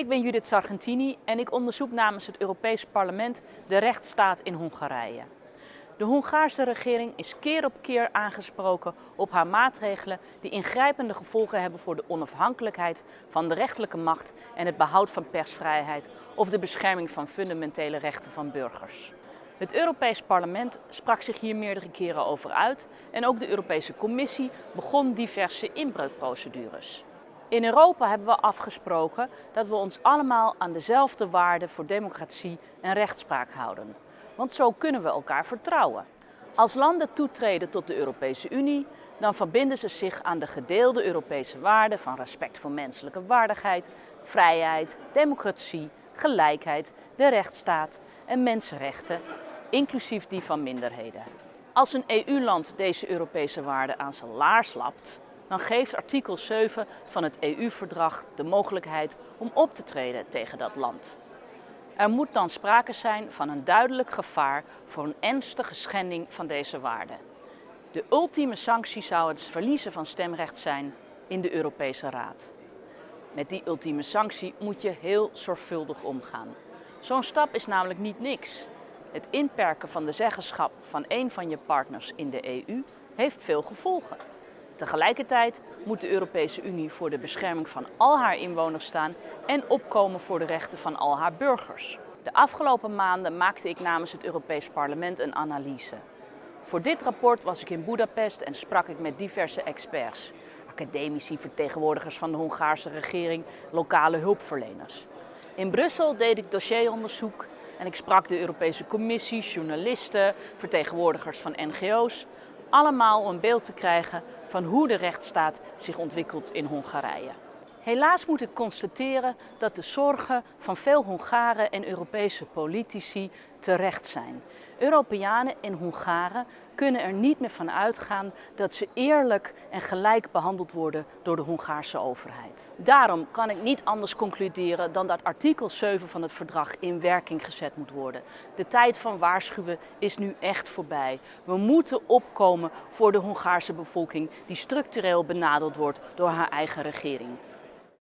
Ik ben Judith Sargentini en ik onderzoek namens het Europees Parlement de rechtsstaat in Hongarije. De Hongaarse regering is keer op keer aangesproken op haar maatregelen die ingrijpende gevolgen hebben voor de onafhankelijkheid van de rechterlijke macht en het behoud van persvrijheid of de bescherming van fundamentele rechten van burgers. Het Europees Parlement sprak zich hier meerdere keren over uit en ook de Europese Commissie begon diverse inbreukprocedures. In Europa hebben we afgesproken dat we ons allemaal aan dezelfde waarden voor democratie en rechtspraak houden. Want zo kunnen we elkaar vertrouwen. Als landen toetreden tot de Europese Unie, dan verbinden ze zich aan de gedeelde Europese waarden van respect voor menselijke waardigheid, vrijheid, democratie, gelijkheid, de rechtsstaat en mensenrechten, inclusief die van minderheden. Als een EU-land deze Europese waarden aan zijn laars lapt, dan geeft artikel 7 van het EU-verdrag de mogelijkheid om op te treden tegen dat land. Er moet dan sprake zijn van een duidelijk gevaar voor een ernstige schending van deze waarden. De ultieme sanctie zou het verliezen van stemrecht zijn in de Europese Raad. Met die ultieme sanctie moet je heel zorgvuldig omgaan. Zo'n stap is namelijk niet niks. Het inperken van de zeggenschap van een van je partners in de EU heeft veel gevolgen. Tegelijkertijd moet de Europese Unie voor de bescherming van al haar inwoners staan en opkomen voor de rechten van al haar burgers. De afgelopen maanden maakte ik namens het Europees Parlement een analyse. Voor dit rapport was ik in Budapest en sprak ik met diverse experts. Academici, vertegenwoordigers van de Hongaarse regering, lokale hulpverleners. In Brussel deed ik dossieronderzoek en ik sprak de Europese Commissie, journalisten, vertegenwoordigers van NGO's allemaal om een beeld te krijgen van hoe de rechtsstaat zich ontwikkelt in Hongarije. Helaas moet ik constateren dat de zorgen van veel Hongaren en Europese politici terecht zijn. Europeanen en Hongaren kunnen er niet meer van uitgaan dat ze eerlijk en gelijk behandeld worden door de Hongaarse overheid. Daarom kan ik niet anders concluderen dan dat artikel 7 van het verdrag in werking gezet moet worden. De tijd van waarschuwen is nu echt voorbij. We moeten opkomen voor de Hongaarse bevolking die structureel benadeld wordt door haar eigen regering.